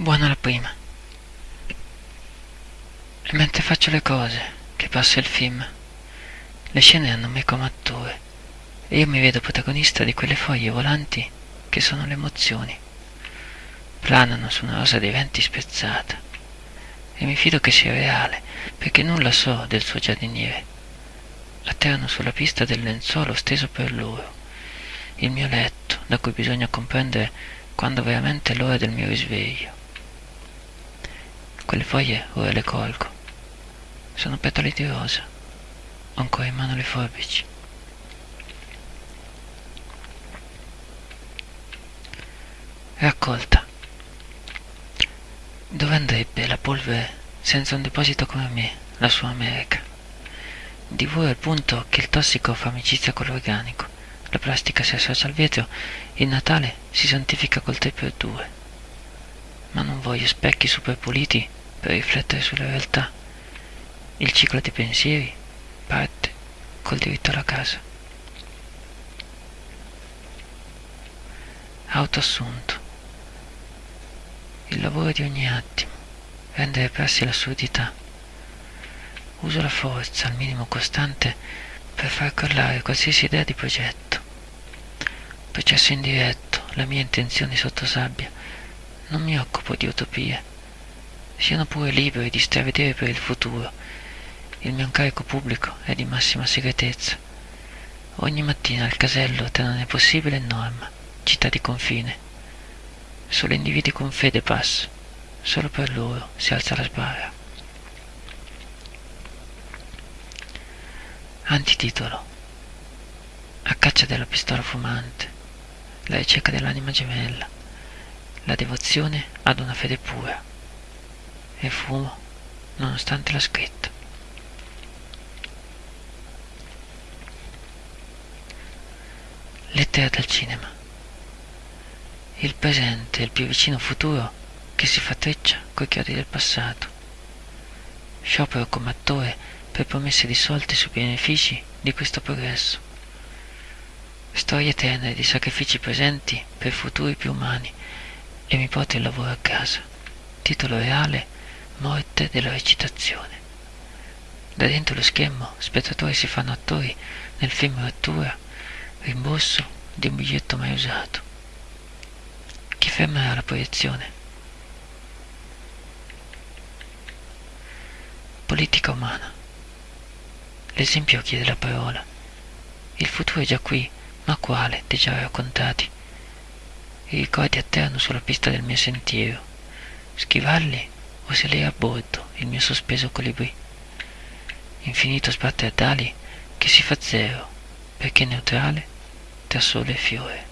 Buona la prima. E mentre faccio le cose, che passa il film, le scene hanno me come attore e io mi vedo protagonista di quelle foglie volanti che sono le emozioni. Planano su una rosa dei venti spezzata e mi fido che sia reale perché nulla so del suo giardiniere. Atterrano sulla pista del lenzuolo steso per loro, il mio letto da cui bisogna comprendere quando veramente è l'ora del mio risveglio. Quelle foglie ora le colgo. Sono petali di rosa. Ho ancora in mano le forbici. Raccolta. Dove andrebbe la polvere senza un deposito come me, la sua America? Divora al punto che il tossico fa amicizia con l'organico, la plastica si associa al vetro, il Natale si santifica col 3x2. Ma non voglio specchi super puliti per riflettere sulla realtà. Il ciclo dei pensieri parte col diritto alla casa. Autoassunto. Il lavoro di ogni attimo, rendere prassi l'assurdità. Uso la forza al minimo costante per far crollare qualsiasi idea di progetto. Processo indiretto, la mia intenzione sotto sabbia. Non mi occupo di utopie siano pure liberi di stravedere per il futuro. Il mio incarico pubblico è di massima segretezza. Ogni mattina al casello tra non è possibile norma, città di confine. Solo individui con fede pass, solo per loro si alza la sbarra. Antititolo A caccia della pistola fumante, la ricerca dell'anima gemella, la devozione ad una fede pura e fumo nonostante la scritta. Lettera dal cinema. Il presente è il più vicino futuro che si fa treccia coi chiodi del passato. Sciopero come attore per promesse dissolte sui benefici di questo progresso. Storie tenere di sacrifici presenti per futuri più umani e mi porto il lavoro a casa. Titolo reale morte della recitazione. Da dentro lo schermo, spettatori si fanno attori nel film Rottura, rimborso di un biglietto mai usato. Chi fermerà la proiezione? Politica umana. L'esempio chiede la parola. Il futuro è già qui, ma quale dei già raccontati? I ricordi atterrano sulla pista del mio sentiero. Schivarli o se lei a bordo il mio sospeso colibrì. Infinito sbatte a dali che si fa zero, perché neutrale tra sole e fiore.